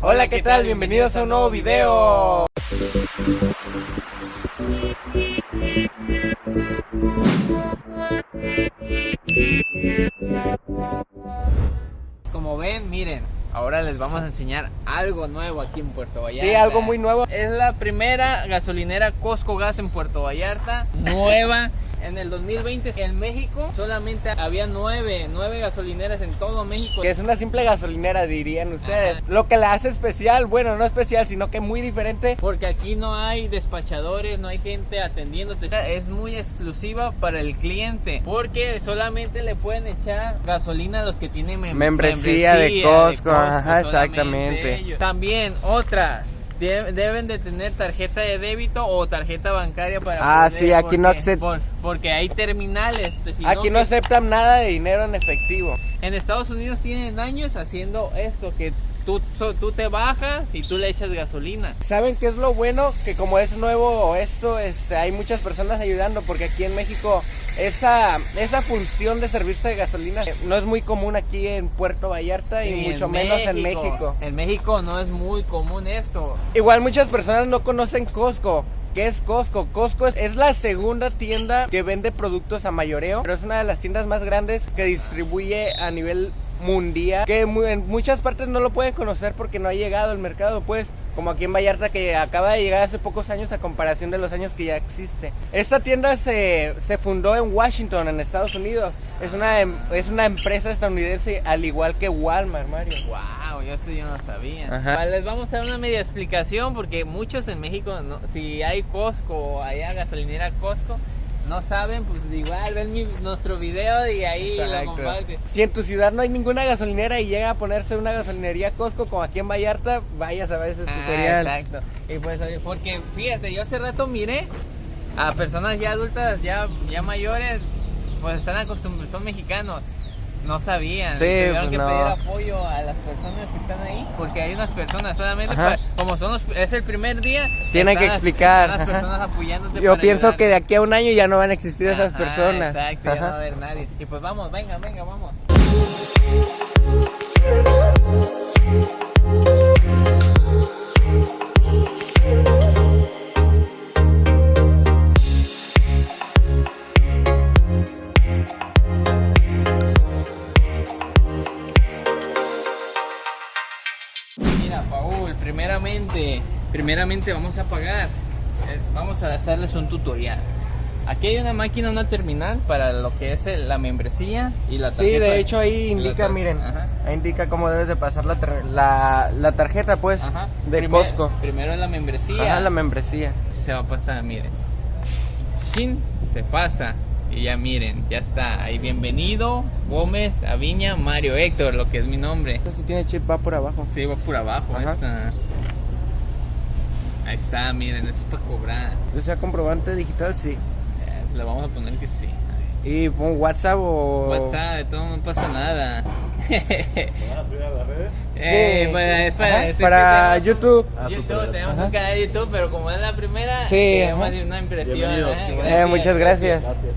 Hola, ¿qué tal? Bienvenidos a un nuevo video. Como ven, miren, ahora les vamos a enseñar algo nuevo aquí en Puerto Vallarta. Sí, algo muy nuevo. Es la primera gasolinera Costco Gas en Puerto Vallarta, nueva. En el 2020 en México solamente había nueve, nueve gasolineras en todo México. Que es una simple gasolinera, dirían ustedes. Lo que la hace especial, bueno, no especial, sino que muy diferente. Porque aquí no hay despachadores, no hay gente atendiéndote. Es muy exclusiva para el cliente. Porque solamente le pueden echar gasolina a los que tienen mem- Membresía de Costco, ajá, exactamente. ellos. También otra. De- Deben de tener tarjeta de débito o tarjeta bancaria para Ah, poder- sí, aquí no acced- por- porque hay terminales si Aquí no que- aceptan nada de dinero en efectivo. en Estados Unidos tienen años haciendo esto que tú, so- tú te bajas y tú le echas gasolina ¿Saben qué es lo bueno? Que como es nuevo esto, este, hay muchas personas ayudando porque aquí en México esa, esa función de servirse de gasolina eh, no es muy común aquí en Puerto Vallarta y, mucho menos en México. En México no es muy común esto. Igual muchas personas no conocen Costco. ¿Qué es Costco? Costco es, es la segunda tienda que vende productos a mayoreo, pero es una de las tiendas más grandes que distribuye a nivel mundial, que en muchas partes no lo pueden conocer porque no ha llegado al mercado, pues como aquí en Vallarta que acaba de llegar hace pocos años a comparación de los años que ya existe. Esta tienda se, se fundó en Washington, en Estados Unidos. Es una, em- es una empresa estadounidense al igual que Walmart, Mario. Wow, yo eso yo no sabía. Ajá. Les vamos a dar una media explicación porque muchos en México, no- si hay Costco allá gasolinera Costco, no saben, pues igual ven mi- nuestro video y ahí lo comparten. Si en tu ciudad no hay ninguna gasolinera y llega a ponerse una gasolinería Costco como aquí en Vallarta, vayas a ver ese Ah, tutorial. exacto. Y pues, porque fíjate, yo hace rato miré a personas ya adultas, ya, ya mayores, pues están acostumbrados, son mexicanos. No sabían, Sí, tuvieron pues que no. pedir apoyo a las personas que están ahí, porque hay unas personas solamente, Ajá. pa- como son los- es el primer día, Tienen que explicar, las ajá. personas apoyándote Yo para pienso ayudar. que de aquí a un año ya no van a existir esas Ajá, personas. Exacto, ya no va a Ajá. haber nadie. Y pues vamos, venga, venga, vamos. Primeramente, vamos a pagar. Eh, Vamos a hacerles un tutorial. Aquí hay una máquina, una terminal para lo que es la membresía y la tarjeta. Sí, de hecho ahí indica, miren, Ajá. ahí indica cómo debes de pasar la, tar- la, la tarjeta, pues, Ajá. de Primer- Costco. Primero la membresía. Ajá, la membresía. se va a pasar, miren. Shin se pasa. Y ya miren, ya está. Ahí bienvenido, Gómez, Aviña, Mario Héctor, lo que es mi nombre. Esto sí tiene chip, va por abajo. Sí, va por abajo. Esta. Ahí está, miren, eso es para cobrar. O sea, comprobante digital, sí. Eh, le vamos a poner que sí. Y pon WhatsApp o... WhatsApp, de todo no pasa nada. ¿Van a subir a las redes? Sí. para, para, Ajá, este para tenemos un- YouTube. Ah, YouTube, tenemos Ajá. un canal de YouTube, pero como es la primera, Sí, ajá. hacer una impresión. Bienvenidos. ¿eh? Eh, muchas gracias. Gracias.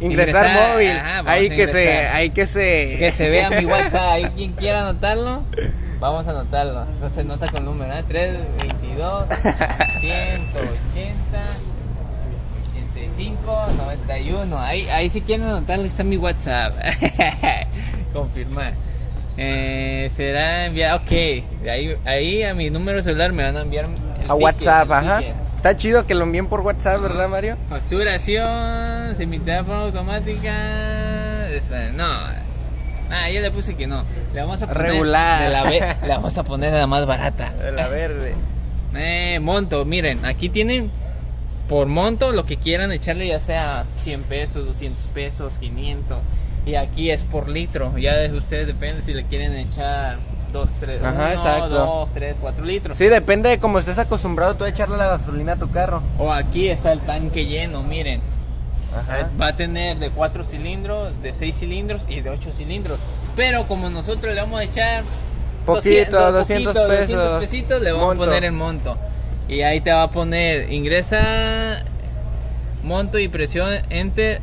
Ingresar, Ingresar, móvil. ajá, ahí que se, ahí que se... Que se vea mi WhatsApp, ahí quien quiera anotarlo, vamos a anotarlo. No se nota con número, ¿eh? 322 180 85 91. Ahí, ahí si quieren anotarlo está mi WhatsApp. Confirmar. Eh, será enviado, ok. Ahí, ahí a mi número celular me van a enviar el A ticket, WhatsApp, el ajá. ticket. Está chido que lo envíen por WhatsApp, ¿verdad, Mario? Facturación, de forma automática. Espera, No. Ah, ya le puse que no. Le vamos a poner. Regular. de la ve- le vamos a poner la más barata. De la verde. Eh, monto, miren, aquí tienen por monto lo que quieran echarle, ya sea 100 pesos, 200 pesos, 500. Y aquí es por litro. Ya de ustedes depende si le quieren echar 2, 3, Ajá, exacto. 2, 3, 4 litros. Sí, depende de cómo estés acostumbrado tú a echarle la gasolina a tu carro. O aquí está el tanque lleno, miren. Ajá. Va a tener de 4 cilindros, de 6 cilindros y de 8 cilindros. Pero como nosotros le vamos a echar Poquito, 200 poquito, pesos. pesitos, le vamos a poner el monto. Y ahí te va a poner, ingresa monto y presión enter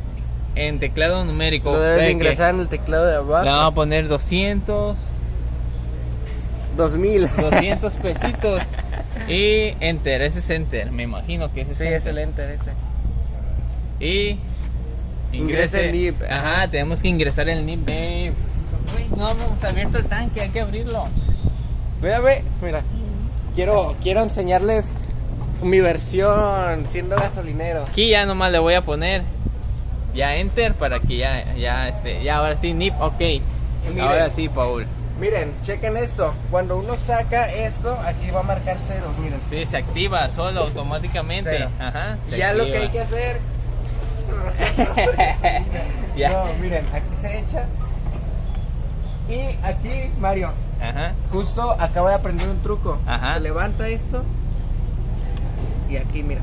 en teclado numérico. Lo debes ingresar en el teclado de Le vamos abajo. a poner 200. 2000. 200 pesitos. Y enter, ese es enter, me imagino que ese es Sí, enter. ese. Y Ingresa el NIP. Ajá, tenemos que ingresar el NIP. babe. Güey, no hemos abierto el tanque, hay que abrirlo. Mírame, mira. Quiero, quiero enseñarles mi versión siendo gasolinero. Aquí ya nomás le voy a poner ya enter para que ya, ya, este, ya ahora sí NIP, ok. miren. Ahora sí, Paul. Miren, chequen esto. Cuando uno saca esto, aquí va a marcar cero, miren. Sí, se activa solo automáticamente. Cero. Ajá. Ya lo que hay que hacer. Ya. No, miren, aquí se echa. Y aquí, Mario, Ajá. justo acaba de aprender un truco. Ajá. Se levanta esto. Y aquí, mira.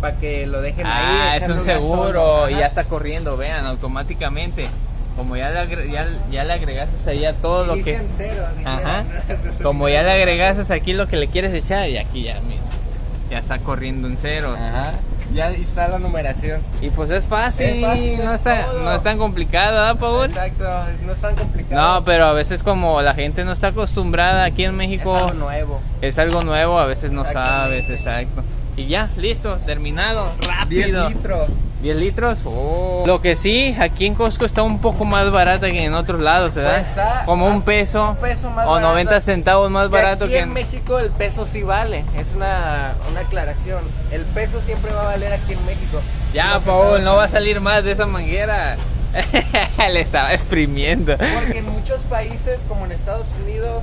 Para que lo dejen ahí. Ah, es un seguro y ya está corriendo, vean, automáticamente. Como ya le, agre- ya, ya le agregaste ahí a todo lo que... Cero. Ajá. Como ya le agregaste aquí lo que le quieres echar y aquí ya, mira, ya está corriendo en cero. Ajá. Ya está la numeración. Y pues es fácil, Es fácil, no, es está, no es tan complicado, ¿verdad, Paul? Exacto, no es tan complicado. No, pero a veces como la gente no está acostumbrada aquí en es México, algo nuevo. es algo nuevo, a veces no sabes, exacto. Y ya, listo, terminado, 10 rápido. litros. 10 litros. Oh. Lo que sí, aquí en Costco está un poco más barata que en otros lados, ¿verdad? Pues está Como un peso, un peso más o barato. 90 centavos más Que barato aquí que en México el peso sí vale. Es una, una aclaración. El peso siempre va a valer aquí en México. Ya, Paul, no va a salir más de esa manguera. Le estaba exprimiendo. Porque en muchos países, como en Estados Unidos,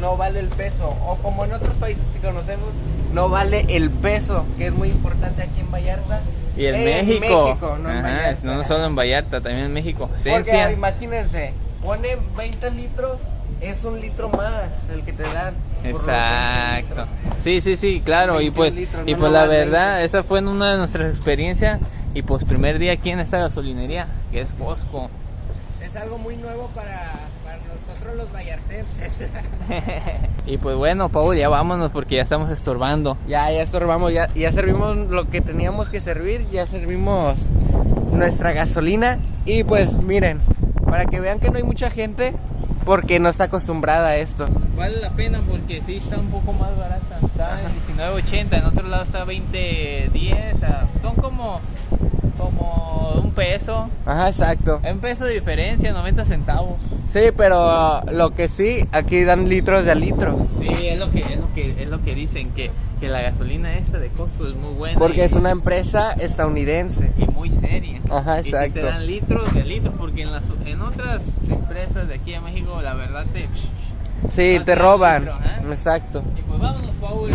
no vale el peso. O como en otros países que conocemos, no vale el peso, que es muy importante aquí en Vallarta. Y en En México. México, no en Ajá, Vallarta. no solo en Vallarta, también en México. Porque imagínense, pone 20 litros, es un litro más el que te dan. por los 20 Exacto. Sí, sí, sí, claro. Y 21 pues, litros, y no pues la verdad, 20. esa fue en una de nuestras experiencias. Y pues primer día aquí en esta gasolinería, que es Costco. Es algo muy nuevo para, para nosotros los vallartenses. y pues bueno, Paul, ya vámonos porque ya estamos estorbando. ya, ya estorbamos, ya, ya servimos lo que teníamos que servir, ya servimos nuestra gasolina. Y pues miren, para que vean que no hay mucha gente, porque no está acostumbrada a esto. Vale la pena porque sí está un poco más barata. Está en 19.80, en otro lado está 20.10. ah, Son como, peso. Ajá, exacto. Un peso de diferencia, 90 centavos. Sí, pero lo que sí, aquí dan litros de a litro. Sí, es lo que, es lo que, es lo que dicen, que, que la gasolina esta de Costco es muy buena. Porque y- es una empresa estadounidense. y muy seria. Ajá, Y exacto. te dan litros de litros, porque en, las, en otras empresas de aquí en México, la verdad te... Sí, te roban. litro, ¿eh? Exacto. Y pues vámonos, Paul.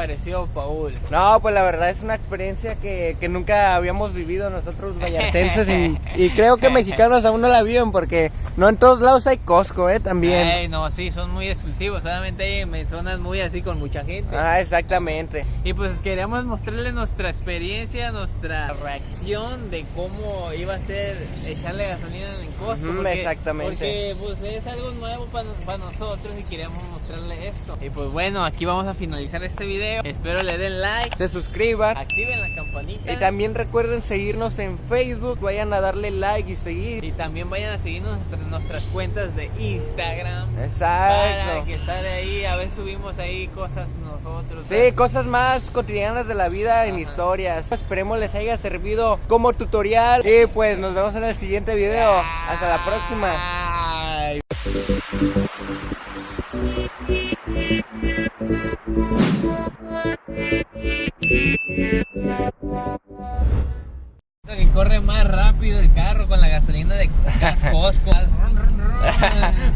Pareció, Paul? No, pues la verdad es una experiencia que, que nunca habíamos vivido nosotros vallartenses y, y creo que mexicanos aún no la viven porque no en todos lados hay Costco, ¿eh? También. Ey, no, sí, son muy exclusivos, solamente hay en zonas muy así con mucha gente. Ah, exactamente. Y pues queríamos mostrarle nuestra experiencia, nuestra reacción de cómo iba a ser echarle gasolina en Costco. Ujú, exactamente. Porque pues es algo nuevo para nosotros y queríamos mostrarle esto. Y pues bueno, aquí vamos a finalizar este video. Espero le den like, Se suscriban. activen la campanita. Y también recuerden seguirnos en Facebook, vayan a darle like y seguir. y también vayan a seguirnos nuestras, nuestras cuentas de Instagram. Para Exacto. que estar ahí, a ver subimos ahí cosas nosotros. Sí, cosas más cotidianas de la vida en historias. Esperemos les haya servido como tutorial. Y pues nos vemos en el siguiente video. Hasta la próxima. Que corre más rápido el carro con la gasolina de Costco.